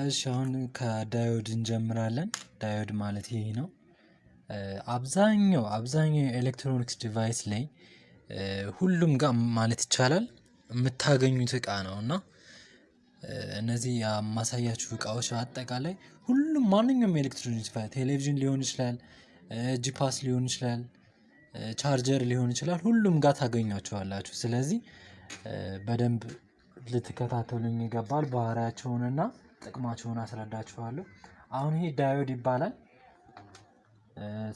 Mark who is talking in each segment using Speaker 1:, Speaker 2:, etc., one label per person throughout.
Speaker 1: እሺ አሁን ከ diode እንጀምራለን diode ማለት ይሄ ነው። አብዛኛው አብዛኛው የኤሌክትሮኒክስ device ላይ ሁሉም ጋር ማለት ይቻላል የምታገኙት እቃ ነው። እና እነዚህ የማሳያችሁ እቃዎች አጠቃላይ ሁሉም ማንኛውም ኤሌክትሮኒክስ ቴሌቪዥን ሊሆን ይችላል። Geepas ሊሆን ይችላል። ቻርጀር ሊሆን ይችላል ሁሉም ጋር ታገኟቸዋላችሁ ስለዚህ በደንብ ልትከታተሉኝ ይገባል ባህሪያቸውንና ጥቅማቸውን አስረዳችኋለሁ። አሁን ይሄ diode ይባላል።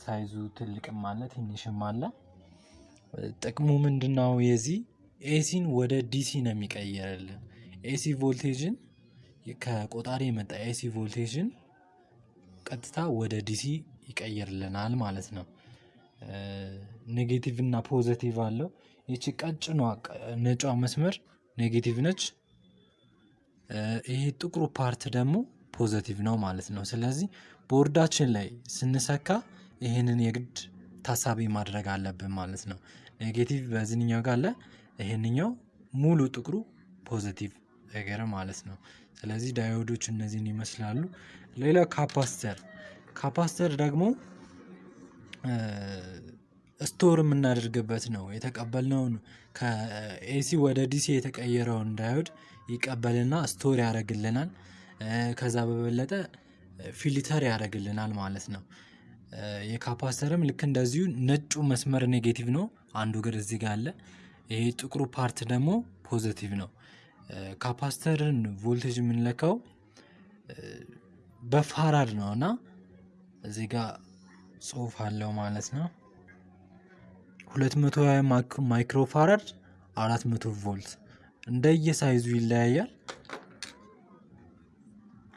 Speaker 1: size ኡ ትልቅም አለ ትንሽም አለ። ጥቅሙ ምንድነው? የዚህ ኤሲን ወደ ዲሲ ነው የሚቀይርልን AC voltage ን ከቆጣሪ የመጣ AC voltage ን ቀጥታ ወደ DC ይቀይርልናል ማለት ነው። negative እና positive አለው ይቺ ቀጭኗ ነጯ መስመር negative ነች። ይሄ ጥቁሩ part ደግሞ positive ነው ማለት ነው። ስለዚህ ቦርዳችን ላይ ስንሰካ ይሄንን የግድ ታሳቢ ማድረግ አለብን ማለት ነው። negative በዚህኛው ጋር አለ ይሄንኛው ሙሉ ጥቁሩ positive ነገር ማለት ነው። ስለዚህ diode ኦች እነዚህን ይመስላሉ። ሌላው capacitor capacitor ደግሞ store የምናደርግበት ነው የተቀበልነውን ከ AC ወደ DC የተቀየረውን diode ይቀበልና store ያደርግልናል። ከዛ በበለጠ filter ያደርግልናል ማለት ነው። የ capacitor ም ልክ እንደዚሁ ነጩ መስመር negative ነው አንዱ እግር እዚህ ጋር አለ። ይሄ ጥቁሩ part ደግሞ positive ነው። capacitor ን voltage የምንለካው በፋራድ ነው እና እዚህ ጋር ጽሁፍ አለው ማለት ነው። ሁለት መቶ ሃያ ማይክሮ ፋራድ አራት መቶ ቮልት እንደየ ሳይዙ ይለያያል።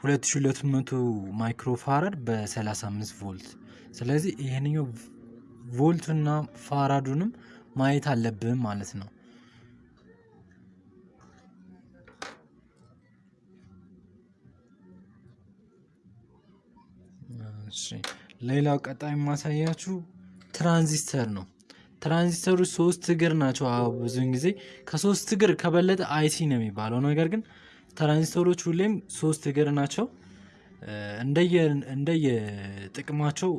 Speaker 1: ሁለት ሺህ ሁለት መቶ ማይክሮ ፋራድ በሰላሳ አምስት ቮልት ስለዚህ ይሄንኛው ቮልቱና ፋራዱንም ማየት አለብን ማለት ነው። ሌላው ቀጣይ የማሳያችሁ ትራንዚስተር ነው። ትራንዚስተሮች ሶስት እግር ናቸው ብዙን ጊዜ ከሶስት እግር ከበለጠ IC ነው የሚባለው ነገር ግን ትራንዚስተሮች ሁሌም ሶስት እግር ናቸው። እንደየ ጥቅማቸው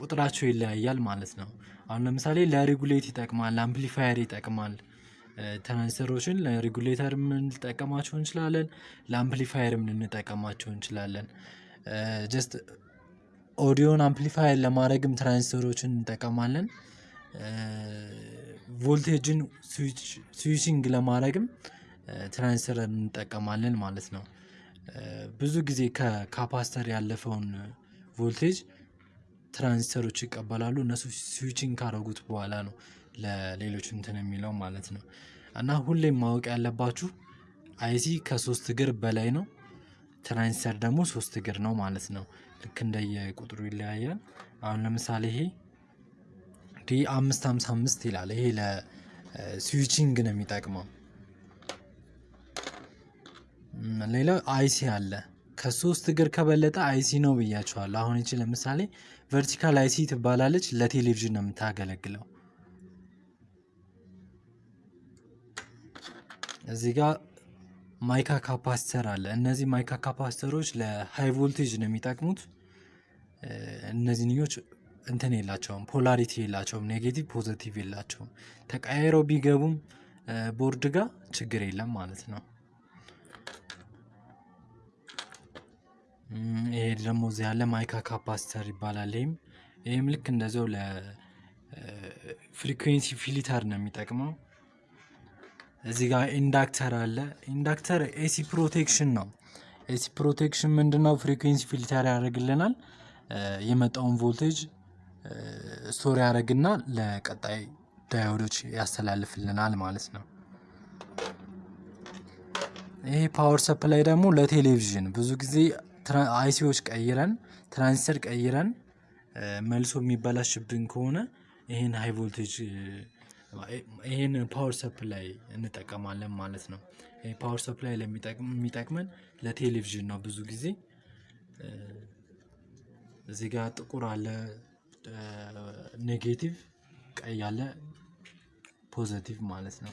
Speaker 1: ቁጥራቸው ይለያያል ማለት ነው። አሁን ለምሳሌ ለሬጉሌት ይጠቅማል ለአምፕሊፋየር ይጠቅማል። ትራንዚስተሮችን ለሬጉሌተርም ልንጠቀማቸው እንችላለን ለአምፕሊፋየርም ልንጠቀማቸው እንችላለን። just audio ን amplifier ለማድረግም ትራንዚስተሮችን እንጠቀማለን። voltage ን switching ለማድረግም ትራንዚስተር እንጠቀማለን ማለት ነው። ብዙ ጊዜ ከ capacitor ያለፈውን voltage transistor ኦች ይቀበላሉ እነሱ switching ካደረጉት በኋላ ነው ለሌሎች እንትን የሚለው ማለት ነው። እና ሁሌም ማወቅ ያለባችሁ IC ከሶስት እግር በላይ ነው። ትራንዚስተር ደግሞ ሶስት እግር ነው ማለት ነው። ልክ እንደየ ቁጥሩ ይለያያል። አሁን ለምሳሌ ይሄ ሃምሳ አምስት ይላል ይሄ ለ switching ነው የሚጠቅመው። ሌላው IC አለ ከሶስት እግር ከበለጠ IC ነው ብያችኋለሁ አሁን ይቺ ለምሳሌ vertical IC ትባላለች ለቴሌቪዥን ነው የምታገለግለው። እዚህ ጋር mica capacitor አለ እነዚህ mica capacitor ኦች ለ high voltage ነው የሚጠቅሙት። እነዚህኞች እንትን የላቸውም polarity የላቸውም negative positive የላቸውም ተቀያይረው ቢገቡም ቦርድ ጋር ችግር የለም ማለት ነው። ይሄ ደግሞ እዚህ ያለ mica capacitor ይባላል ይሄም ይሄም ልክ እንደዛው ለ frequency filter ነው የሚጠቅመው። እዚህ ጋር inductor አለ inductor AC protection ነው። AC protection ምንድነው? frequency filter ያደርግልናል የመጣውን voltage store ያደርግና ለቀጣይ diode ኦች ያስተላልፍልናል ማለት ነው። ይሄ power supply ደግሞ ለቴሌቪዥን ብዙ ጊዜ IC ዎች ቀይረን ትራንዚስተር ቀይረን መልሶ የሚበላሽብን ከሆነ ይሄን high voltage ይሄን power supply እንጠቀማለን ማለት ነው። ይሄ power supply የሚጠቅመን ለቴሌቪዥን ነው ብዙ ጊዜ። እዚህ ጋር ጥቁር አለ negative ቀይ አለ positive ማለት ነው